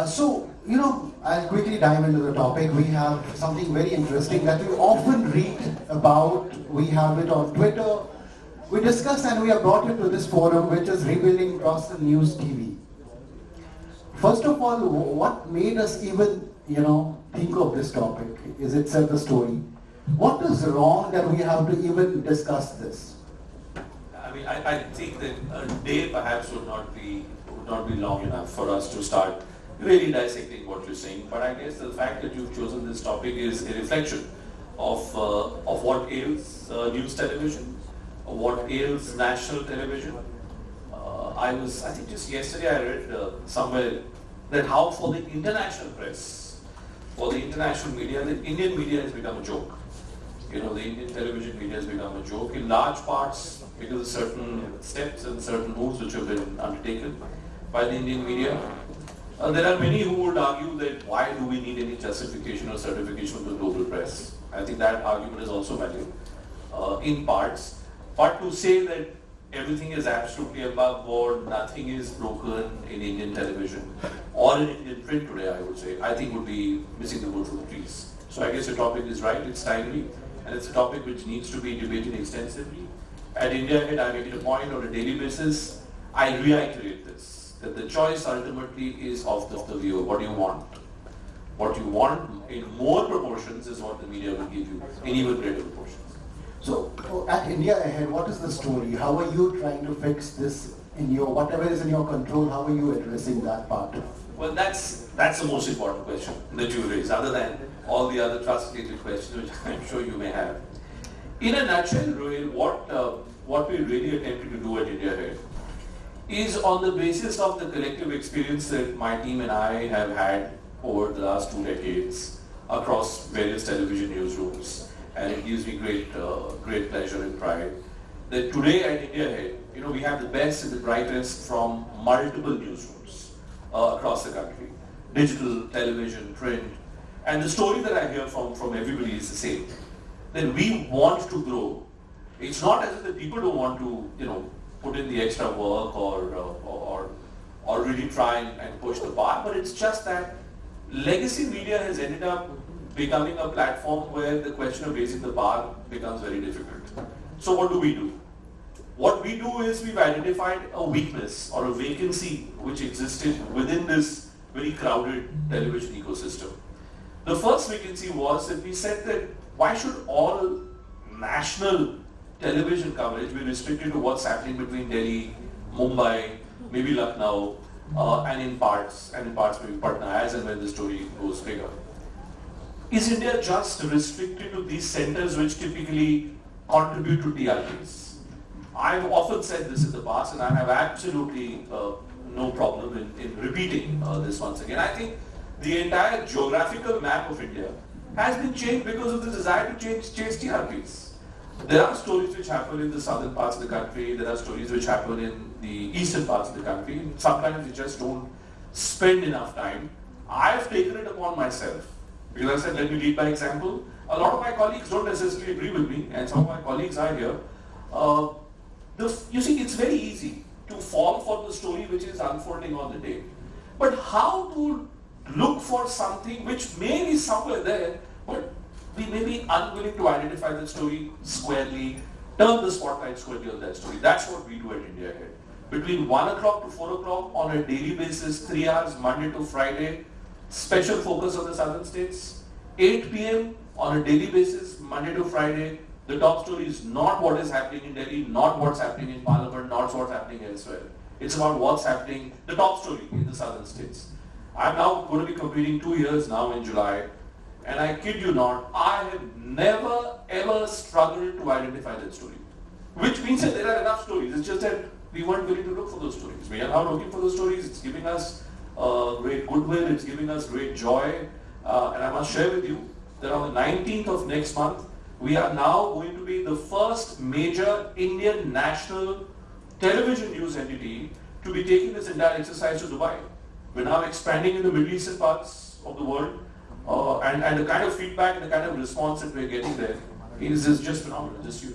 Uh, so, you know, I'll quickly dive into the topic. We have something very interesting that we often read about. We have it on Twitter. We discussed and we have brought it to this forum, which is Rebuilding Crossland News TV. First of all, what made us even, you know, think of this topic? Is itself the story? What is wrong that we have to even discuss this? I mean, I, I think that a day perhaps would not be would not be long enough for us to start really dissecting what you're saying. But I guess the fact that you've chosen this topic is a reflection of uh, of what ails uh, news television, what ails national television. Uh, I was, I think just yesterday I read uh, somewhere that how for the international press, for the international media, the Indian media has become a joke. You know, the Indian television media has become a joke in large parts because of certain steps and certain moves which have been undertaken by the Indian media. Uh, there are many who would argue that why do we need any justification or certification of the global press? I think that argument is also valid uh, in parts. But to say that everything is absolutely above board, nothing is broken in Indian television or in Indian print today, I would say, I think would be missing the wood from the trees. So I guess the topic is right, it's timely, and it's a topic which needs to be debated extensively. At India Ahead, I make it a point on a daily basis, I reiterate this, that the choice ultimately is of the, the viewer. What do you want? What you want in more proportions is what the media will give you in even greater proportions. So at India Ahead, what is the story? How are you trying to fix this in your, whatever is in your control, how are you addressing that part? Well, that's, that's the most important question that you raise, other than all the other trust-related questions which I'm sure you may have. In a nutshell, Rohil, what, uh, what we're really attempted to do at India Ahead is on the basis of the collective experience that my team and I have had over the last two decades across various television newsrooms. And it gives me great, uh, great pleasure and pride that today at India Ahead, you know, we have the best and the brightest from multiple newsrooms uh, across the country, digital, television, print, and the story that I hear from, from everybody is the same, that we want to grow. It's not as if the people don't want to, you know, put in the extra work or, uh, or, or really try and, and push the bar, but it's just that legacy media has ended up becoming a platform where the question of raising the bar becomes very difficult. So what do we do? What we do is we've identified a weakness or a vacancy which existed within this very crowded television ecosystem. The first vacancy was that we said that why should all national television coverage be restricted to what's happening between Delhi, Mumbai, maybe Lucknow, uh, and in parts, and in parts maybe Patna as and when the story goes bigger. Is India just restricted to these centers which typically contribute to TRPs? I've often said this in the past and I have absolutely uh, no problem in, in repeating uh, this once again. I think the entire geographical map of India has been changed because of the desire to change, change TRPs. There are stories which happen in the southern parts of the country, there are stories which happen in the eastern parts of the country. Sometimes we just don't spend enough time. I have taken it upon myself because I said, let me lead by example. A lot of my colleagues don't necessarily agree with me, and some of my colleagues are here. Uh, the, you see, it's very easy to fall for the story which is unfolding on the day. But how to look for something which may be somewhere there, but we may be unwilling to identify the story squarely, turn the spotlight squarely on that story. That's what we do at India Ahead. Between 1 o'clock to 4 o'clock on a daily basis, 3 hours, Monday to Friday, special focus on the southern states. 8 p.m. on a daily basis, Monday to Friday, the top story is not what is happening in Delhi, not what's happening in Parliament, not what's happening elsewhere. It's about what's happening, the top story in the southern states. I'm now going to be completing two years now in July, and I kid you not, I have never ever struggled to identify that story. Which means that there are enough stories. It's just that we weren't willing to look for those stories. We are now looking for those stories. It's giving us uh, great goodwill. It's giving us great joy. Uh, and I must share with you that on the 19th of next month, we are now going to be the first major Indian national television news entity to be taking this entire exercise to Dubai. We're now expanding in the Middle Eastern parts of the world. Uh, and, and the kind of feedback and the kind of response that we're getting there is, is just phenomenal, just huge.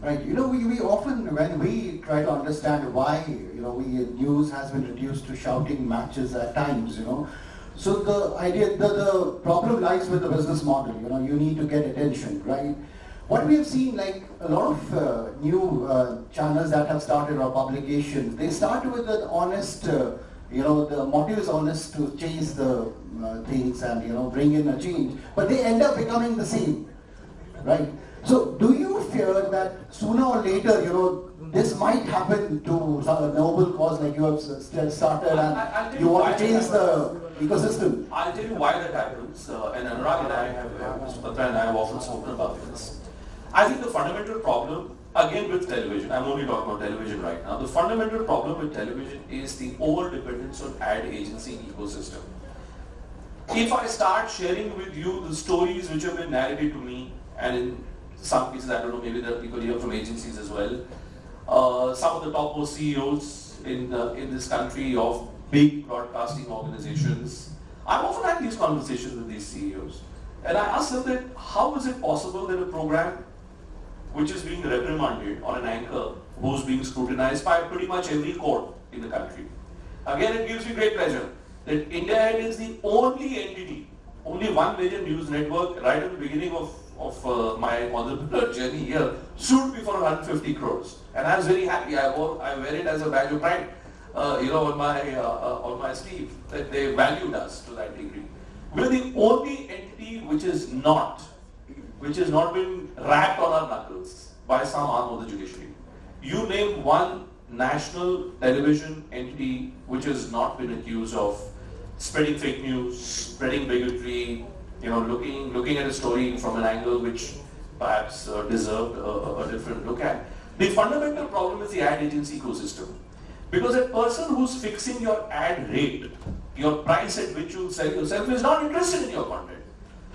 Right. You know, we, we often, when we try to understand why, you know, we, news has been reduced to shouting matches at times, you know, So the idea, the, the problem lies with the business model. You know, you need to get attention, right? What we have seen, like a lot of uh, new uh, channels that have started or publications, they start with an honest, uh, you know, the motive is honest to change the uh, things and you know bring in a change, but they end up becoming the same, right? So do you fear that sooner or later, you know, this might happen to some noble cause like you have started I- I- and you want to change the ecosystem? I'll tell you why that happens, uh, and Anurag and I have, uh, Mr. Batra and I have often spoken about this. I think the fundamental problem, again with television, I'm only talking about television right now, the fundamental problem with television is the over-dependence on ad agency ecosystem. If I start sharing with you the stories which have been narrated to me, and in some cases, I don't know, maybe there are people here from agencies as well, uh, some of the topmost CEOs in, uh, in this country of big broadcasting organizations. I've often had these conversations with these CEOs. And I ask them that how is it possible that a program which is being reprimanded on an anchor who's being scrutinized by pretty much every court in the country. Again, it gives me great pleasure that India is the only entity, only one major news network right at the beginning of, of uh, my entrepreneur journey here sued me for 150 crores. And I was very happy. I, wore, I wear it as a badge of pride, uh, you know, on my, uh, uh, on my sleeve, that they valued us to that degree. We're the only entity which is not which has not been rapped on our knuckles by some arm of the judiciary. You name one national television entity which has not been accused of spreading fake news, spreading bigotry, you know, looking looking at a story from an angle which perhaps uh, deserved a, a different look at. The fundamental problem is the ad agency ecosystem. Because a person who's fixing your ad rate, your price at which you sell yourself, is not interested in your content.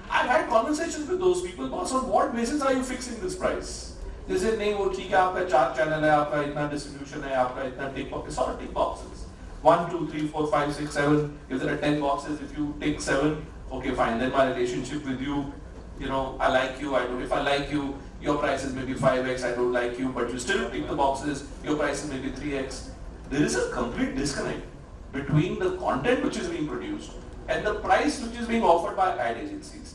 I've had conversations with those people, boss, on what basis are you fixing this price? They say, नहीं वो ठीक है आपका चार channel है आपका इतना distribution है आपका इतना tick box sort tick boxes. One, two, three, four, five, six, seven. If there are ten boxes, if you take seven, okay, fine. Then my relationship with you, you know, I like you. I don't. If I like you, your price is maybe five x. I don't like you, but you still tick the boxes. Your price is maybe three x. There is a complete disconnect between the content which is being produced and the price which is being offered by ad agencies.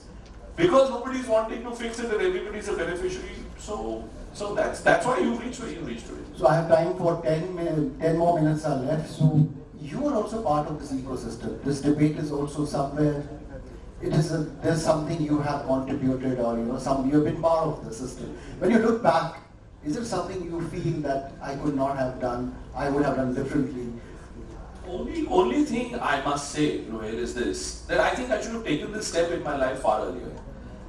Because nobody is wanting to fix it and everybody is a beneficiary, so so that's that's why you reach where you reach today. So I have time for 10, min- 10 more minutes are left. So you are also part of this ecosystem. This debate is also somewhere, it is a, there's something you have contributed or you know, some, you have been part of the system. When you look back, is there something you feel that I could not have done, I would have done differently? Only only thing I must say, Rohit, is this that I think I should have taken this step in my life far earlier.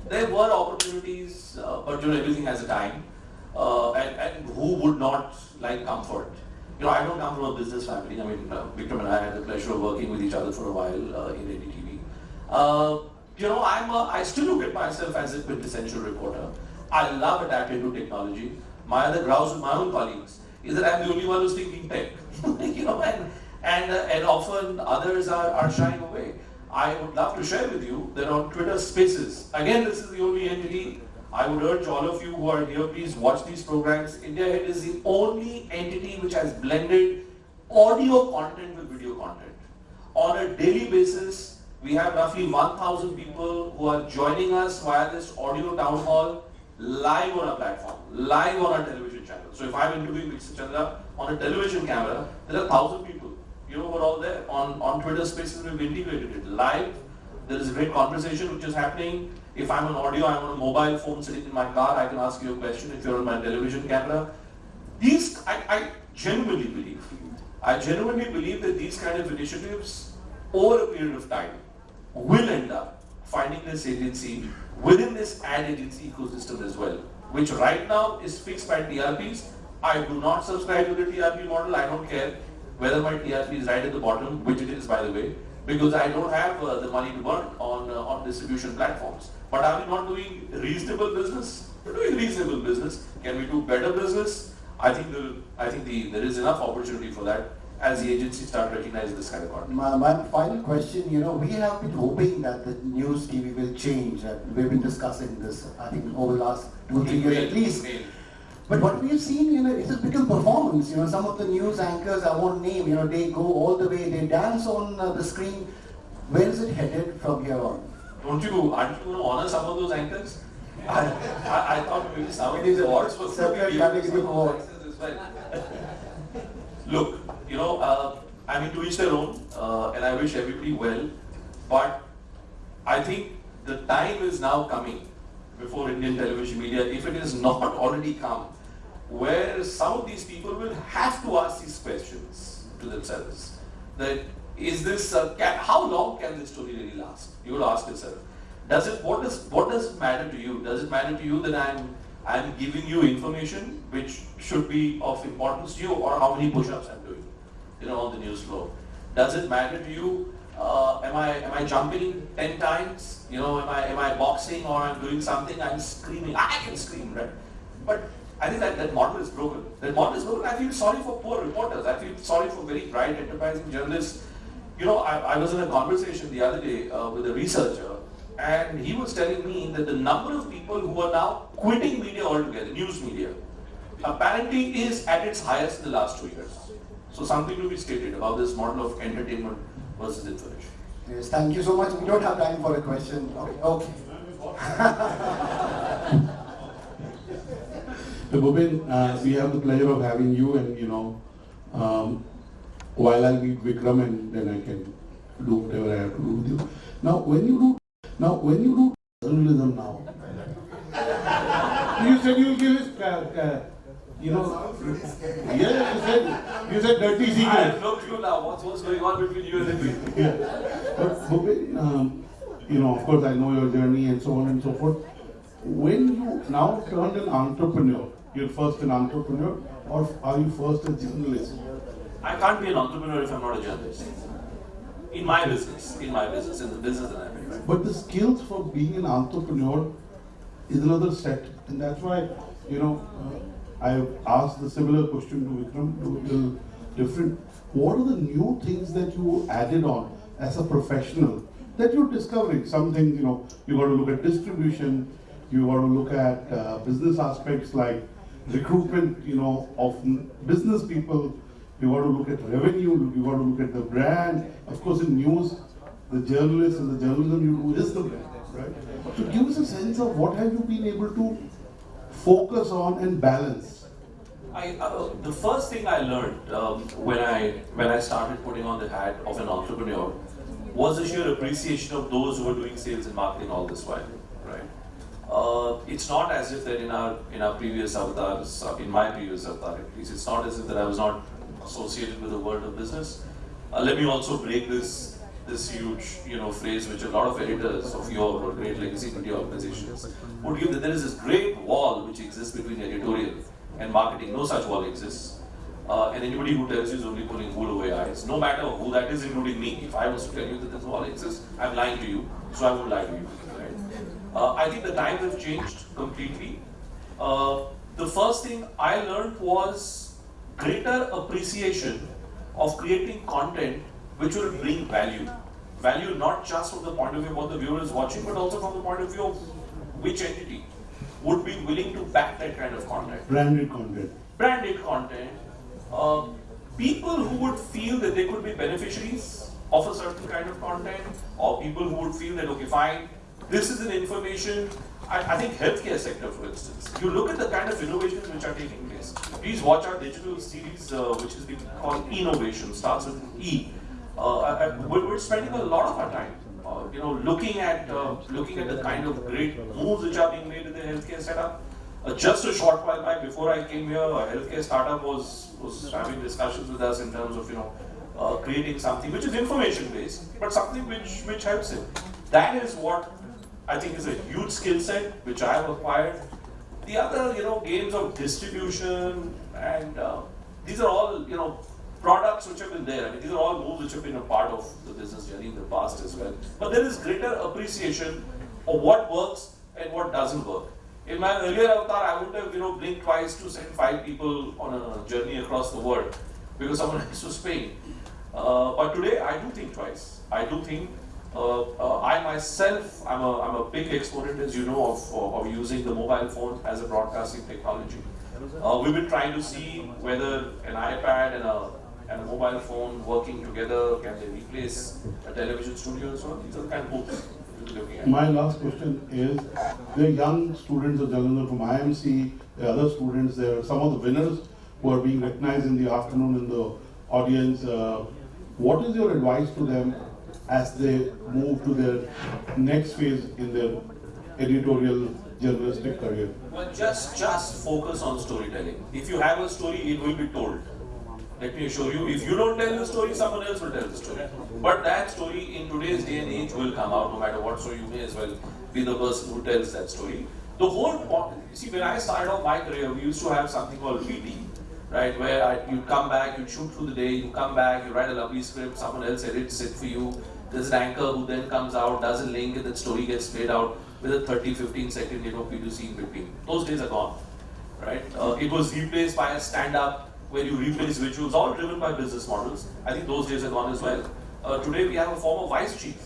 There were opportunities, uh, but you know everything has a time. Uh, and, and who would not like comfort? You know, I don't come from a business family. I mean, uh, and I had the pleasure of working with each other for a while uh, in ADTV. Uh, you know, I'm a, I still look at myself as a quintessential reporter. I love adapting to technology. My other grouse with my own colleagues is that I'm the only one who's thinking tech. you know, and and uh, and often others are, are shying away. I would love to share with you that on Twitter Spaces, again, this is the only entity. I would urge all of you who are here, please watch these programs. India Ahead is the only entity which has blended audio content with video content. On a daily basis, we have roughly 1,000 people who are joining us via this audio town hall live on our platform, live on our television channel. So if I'm interviewing Mr. Chandra on a television camera, there are 1,000 people. You know, we're all there. On, on Twitter Spaces, we've integrated it live. There is a great conversation which is happening. If I'm on audio, I'm on a mobile phone sitting in my car, I can ask you a question. If you're on my television camera, these, I, I genuinely believe, I genuinely believe that these kind of initiatives, over a period of time, will end up finding this agency within this ad agency ecosystem as well, which right now is fixed by TRPs. I do not subscribe to the TRP model. I don't care whether my TRP is right at the bottom, which it is by the way, because I don't have uh, the money to burn on, uh, on distribution platforms. But are we not doing reasonable business? We're doing reasonable business. Can we do better business? I think, the, I think the, there is enough opportunity for that as the agencies start recognizing this kind of content. My, my final question, you know, we have been hoping that the news TV will change. We've been discussing this, I think, over the last two, three years at least. But what we've seen, you know, it has become performance. You know, some of the news anchors, I won't name, you know, they go all the way, they dance on uh, the screen. Where is it headed from here on? Don't you, aren't you going to honor some of those anchors? I, I, I thought maybe some of these awards were Separate given to category some as well. Look, you know, uh, I mean, to each their own, uh, and I wish everybody well, but I think the time is now coming before Indian television media, if it has not already come, where some of these people will have to ask these questions to themselves. That is this, uh, can, how long can this story really last? You will ask yourself. Does it, what does, what does it matter to you? Does it matter to you that I'm, I'm giving you information which should be of importance to you or how many push-ups I'm doing, you know, on the news floor? Does it matter to you uh, am I am I jumping ten times? You know, am I am I boxing or I'm doing something? I'm screaming. I can scream, right? But I think that that model is broken. That model is broken. I feel sorry for poor reporters. I feel sorry for very bright, enterprising journalists. You know, I, I was in a conversation the other day uh, with a researcher, and he was telling me that the number of people who are now quitting media altogether, news media, apparently is at its highest in the last two years. So something to be stated about this model of entertainment versus information. Yes, thank you so much. We don't have time for a question. Okay. okay. So Bhupin, uh, we have the pleasure of having you and, you know, um, while I'll meet Vikram and then I can do whatever I have to do with you. Now, when you do, now, when you do journalism now, you said you'll give us, uh, uh, you know, yeah, you said, you said dirty I secrets. no clue now what's, what's going on between you and me. Yeah. But Bhupin, um, you know, of course, I know your journey and so on and so forth. When you now turned an entrepreneur, you're first an entrepreneur, or are you first a journalist? I can't be an entrepreneur if I'm not a journalist. In my business, in my business, in the business that I'm in, right? But the skills for being an entrepreneur is another set, and that's why, you know, uh, I asked the similar question to Vikram, to little different. What are the new things that you added on as a professional that you're discovering? Some things, you know, you got to look at distribution, you want to look at uh, business aspects like recruitment, you know, of business people. You want to look at revenue, you want to look at the brand. Of course, in news, the journalists and the journalism you do is the brand, right? So give us a sense of what have you been able to focus on and balance. I, uh, the first thing I learned um, when I when I started putting on the hat of an entrepreneur was the sheer appreciation of those who were doing sales and marketing all this while, right? Uh, it's not as if that in our in our previous avatars, uh, in my previous avatar at least, it's not as if that I was not associated with the world of business. Uh, let me also break this this huge you know phrase which a lot of editors of your or great legacy media organizations would give that there is this great wall which exists between editorial and marketing. No such wall exists. Uh, and anybody who tells you is only pulling wool away eyes, no matter who that is, including me. If I was to tell you that this wall exists, I'm lying to you, so I won't lie to you. Uh, I think the times have changed completely. Uh, the first thing I learned was greater appreciation of creating content which will bring value. Value not just from the point of view of what the viewer is watching, but also from the point of view of which entity would be willing to back that kind of content Branded content. branded content, uh, people who would feel that they could be beneficiaries of a certain kind of content, or people who would feel that, okay, fine, this is an information. I, I think healthcare sector, for instance, you look at the kind of innovations which are taking place. Please watch our digital series, uh, which is being called Innovation, starts with E. Uh, I- I- we're, spending a lot of our time, uh, you know, looking at uh, looking at the kind of great moves which are being made in the healthcare setup. Uh, just a short while back, before I came here, a healthcare startup was was having discussions with us in terms of you know uh, creating something which is information based, but something which which helps him. That is what I think is a huge skill set which I have acquired. The other you know games of distribution and uh, these are all you know products which have been there. I mean these are all moves which have been a part of the business journey in the past as well. But there is greater appreciation of what works and what doesn't work. In my earlier avatar, I would have, you know, blinked twice to send five people on a journey across the world because someone else was paying. Uh, but today, I do think twice. I do think. Uh, uh, I myself, I'm a, I'm a big exponent, as you know, of, of using the mobile phone as a broadcasting technology. Uh, we've been trying to see whether an iPad and a and a mobile phone working together, can they replace a television studio and so on? These are the kind of books. My last question is, the young students of Jalandhar from IMC, the other students, there some of the winners who are being recognized in the afternoon in the audience. Uh, What is your advice to them as they move to their next phase in their editorial journalistic career? Well, just just focus on storytelling. If you have a story, it will be told. Let me assure you, if you don't tell the story, someone else will tell the story. But that story in today's day and age will come out no matter what, so you may as well be the person who tells that story. The whole point, see, when I started off my career, we used to have something called VT, right? Where you come back, you shoot through the day, you come back, you write a lovely script, someone else edits it for you. An anchor who then comes out, does a link, and that story gets played out with a 30, 15 second, you know, PTC in between. Those days are gone right? Uh, it was replaced by a stand-up where you replace visuals, all driven by business models. I think those days are gone as well. Uh, today we have a former vice chief.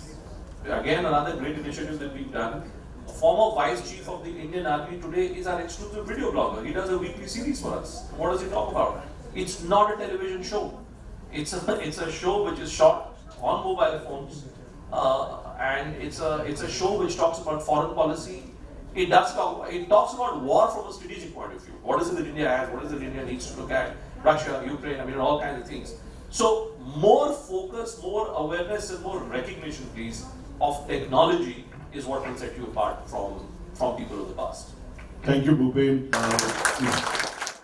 Again, another great initiative that we've done. A former vice chief of the Indian Army today is our exclusive video blogger. He does a weekly series for us. What does he talk about? It's not a television show. It's a it's a show which is shot on mobile phones, uh, and it's a it's a show which talks about foreign policy, it does talk, it talks about war from a strategic point of view. What is it that India has? What is it that India needs to look at? Russia, Ukraine, I mean, all kinds of things. So, more focus, more awareness, and more recognition, please, of technology is what will set you apart from, from people of the past. Thank you, Bhupen. Uh,